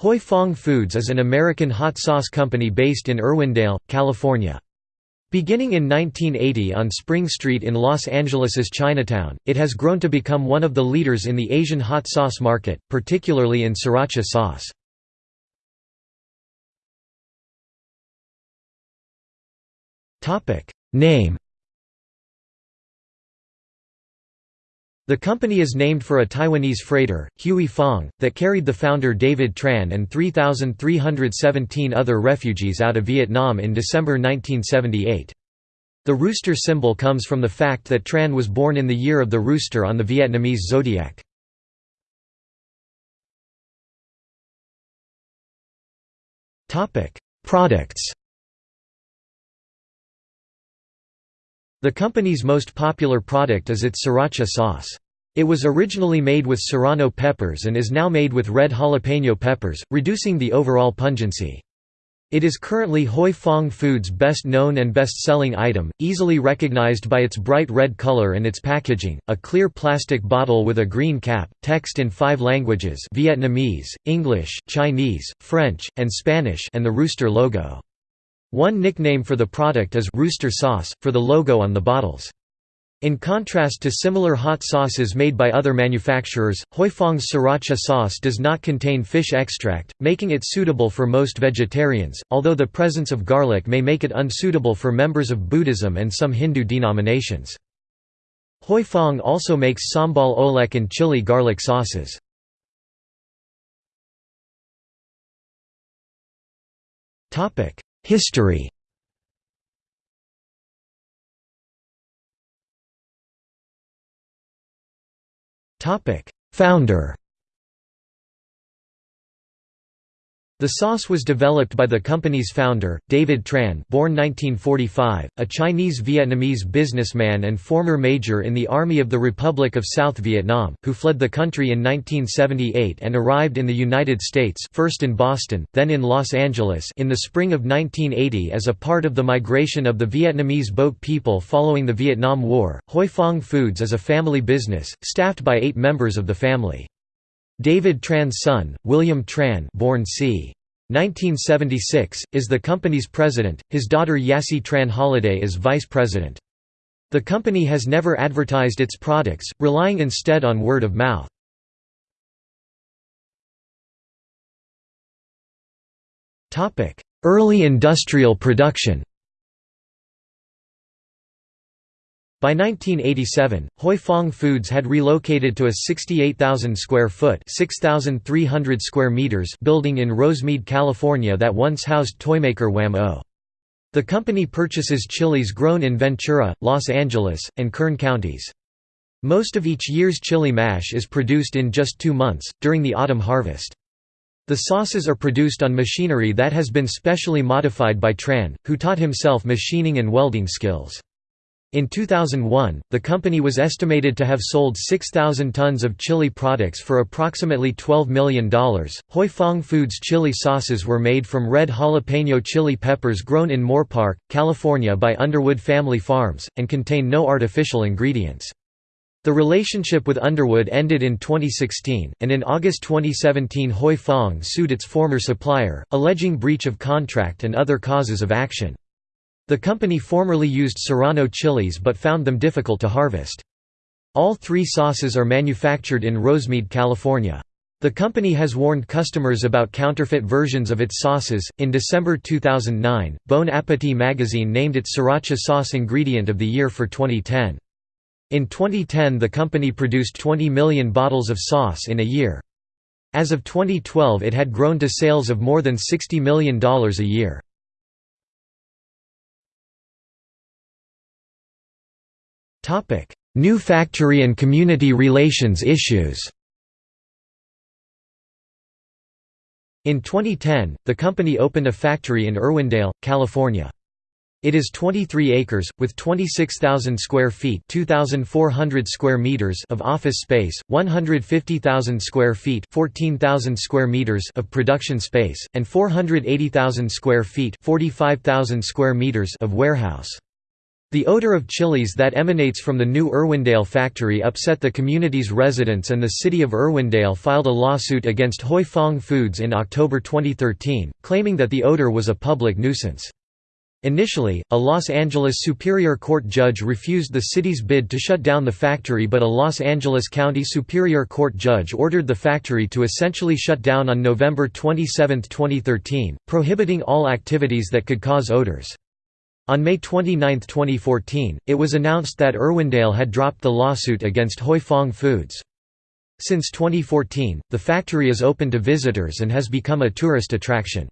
Huy Fong Foods is an American hot sauce company based in Irwindale, California. Beginning in 1980 on Spring Street in Los Angeles's Chinatown, it has grown to become one of the leaders in the Asian hot sauce market, particularly in sriracha sauce. Name The company is named for a Taiwanese freighter, Huey Fong, that carried the founder David Tran and 3,317 other refugees out of Vietnam in December 1978. The rooster symbol comes from the fact that Tran was born in the year of the rooster on the Vietnamese zodiac. Products The company's most popular product is its sriracha sauce. It was originally made with serrano peppers and is now made with red jalapeno peppers, reducing the overall pungency. It is currently Huy Fong Foods' best known and best selling item, easily recognized by its bright red color and its packaging, a clear plastic bottle with a green cap, text in five languages Vietnamese, English, Chinese, French, and Spanish and the rooster logo. One nickname for the product is «rooster sauce», for the logo on the bottles. In contrast to similar hot sauces made by other manufacturers, Huy Fong's sriracha sauce does not contain fish extract, making it suitable for most vegetarians, although the presence of garlic may make it unsuitable for members of Buddhism and some Hindu denominations. Huy Fong also makes sambal oelek and chili garlic sauces. History. Topic. Founder The sauce was developed by the company's founder, David Tran born 1945, a Chinese-Vietnamese businessman and former major in the Army of the Republic of South Vietnam, who fled the country in 1978 and arrived in the United States first in Boston, then in Los Angeles in the spring of 1980 as a part of the migration of the Vietnamese boat people following the Vietnam War. Huy Fong Foods is a family business, staffed by eight members of the family. David Tran's son, William Tran born c. 1976, is the company's president, his daughter Yassi Tran Holliday is vice president. The company has never advertised its products, relying instead on word of mouth. Early industrial production By 1987, Huy Fong Foods had relocated to a 68,000 square foot (6,300 square meters) building in Rosemead, California that once housed toymaker Wham-O. The company purchases chilies grown in Ventura, Los Angeles, and Kern counties. Most of each year's chili mash is produced in just two months, during the autumn harvest. The sauces are produced on machinery that has been specially modified by Tran, who taught himself machining and welding skills. In 2001, the company was estimated to have sold 6,000 tons of chili products for approximately $12 million. Huy Fong Foods chili sauces were made from red jalapeno chili peppers grown in Moorpark, California by Underwood Family Farms, and contain no artificial ingredients. The relationship with Underwood ended in 2016, and in August 2017 Huy Fong sued its former supplier, alleging breach of contract and other causes of action. The company formerly used serrano chilies but found them difficult to harvest. All three sauces are manufactured in Rosemead, California. The company has warned customers about counterfeit versions of its sauces. In December 2009, Bon Appetit magazine named its sriracha sauce ingredient of the year for 2010. In 2010, the company produced 20 million bottles of sauce in a year. As of 2012, it had grown to sales of more than $60 million a year. New factory and community relations issues In 2010, the company opened a factory in Irwindale, California. It is 23 acres, with 26,000 square feet 2,400 square meters of office space, 150,000 square feet 14,000 square meters of production space, and 480,000 square feet 45,000 square meters of warehouse. The odor of chilies that emanates from the new Irwindale factory upset the community's residents and the city of Irwindale filed a lawsuit against Huy Fong Foods in October 2013, claiming that the odor was a public nuisance. Initially, a Los Angeles Superior Court judge refused the city's bid to shut down the factory but a Los Angeles County Superior Court judge ordered the factory to essentially shut down on November 27, 2013, prohibiting all activities that could cause odors. On May 29, 2014, it was announced that Irwindale had dropped the lawsuit against Huy Fong Foods. Since 2014, the factory is open to visitors and has become a tourist attraction.